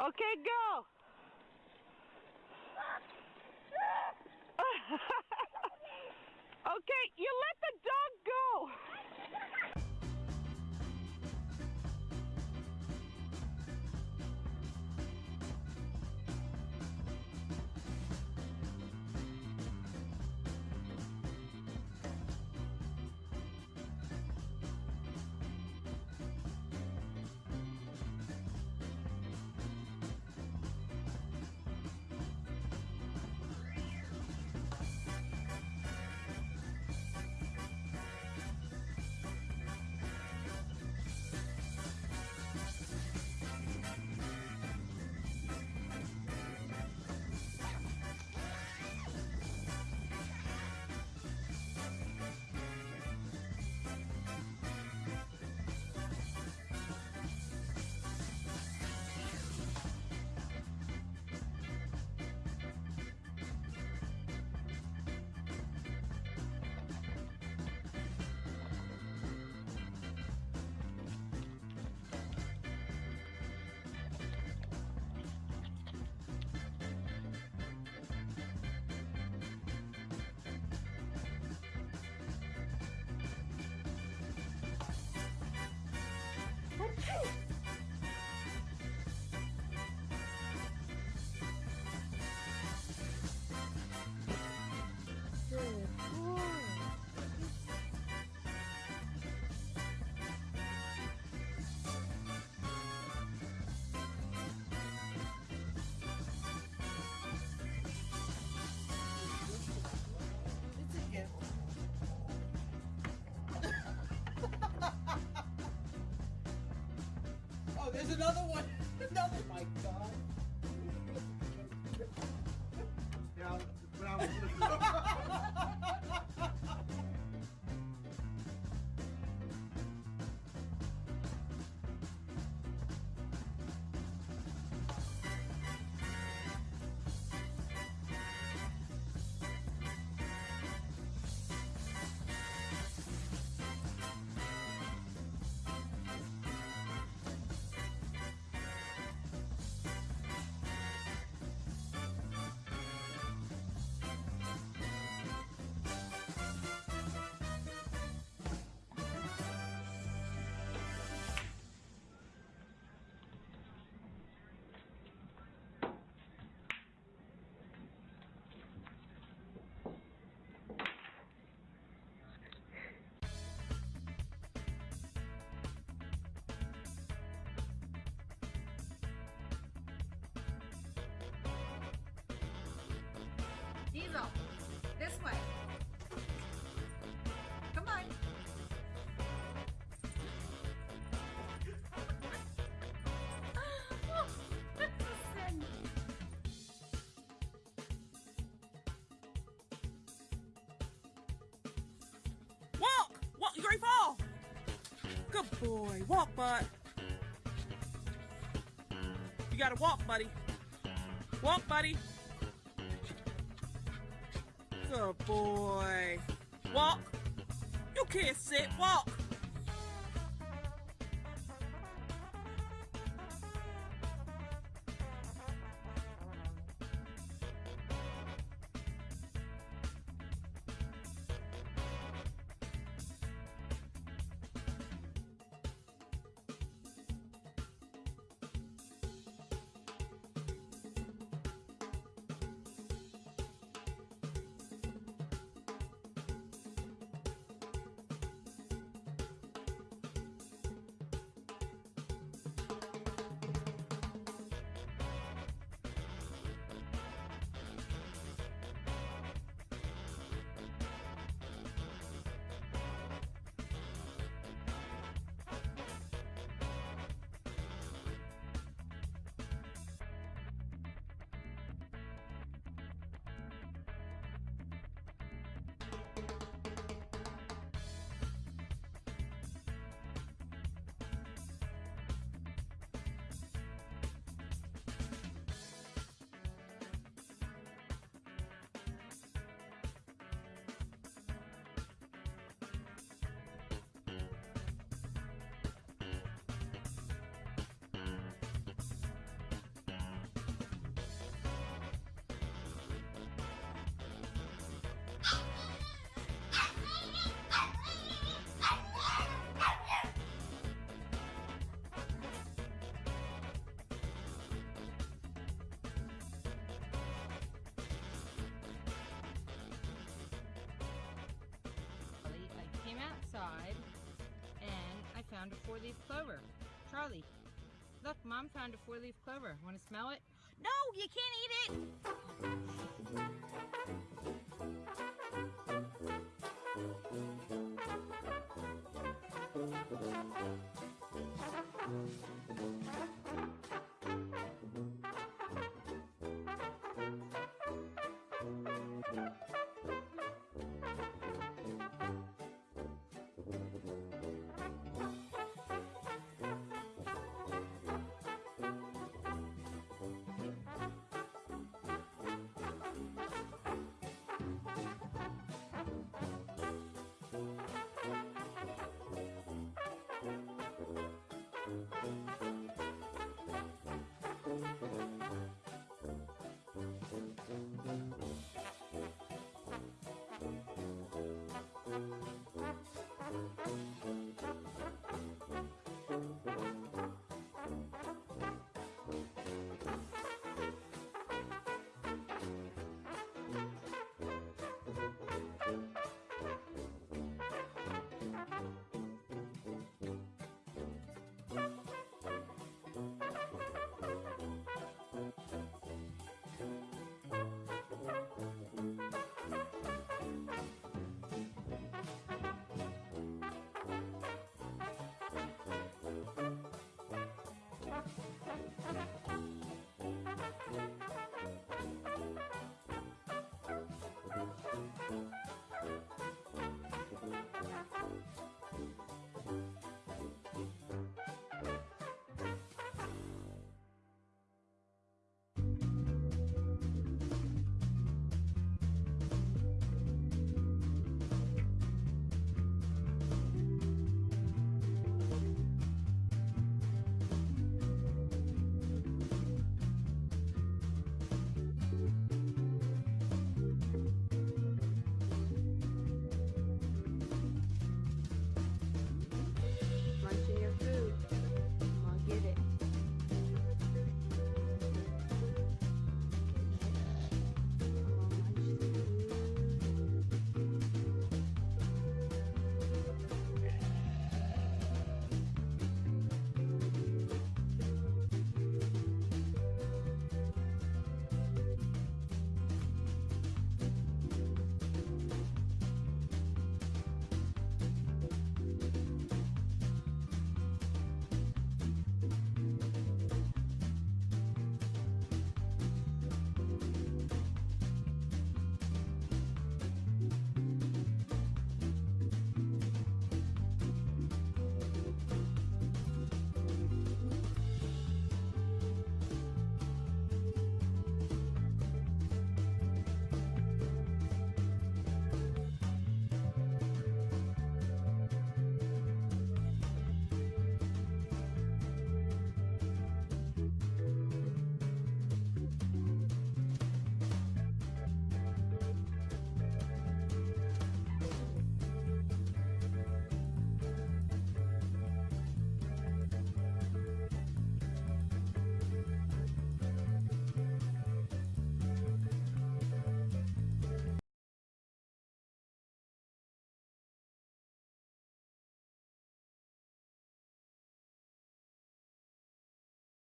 Okay, go. okay, you let the dog go. Oh, there's another one. Another. My God. Yeah, when I was Diesel, You're to fall! Good boy. Walk, bud. You gotta walk, buddy. Walk, buddy. Good boy. Walk. You can't sit. Walk. found a four-leaf clover. Charlie, look, Mom found a four-leaf clover. Want to smell it? No, you can't eat it.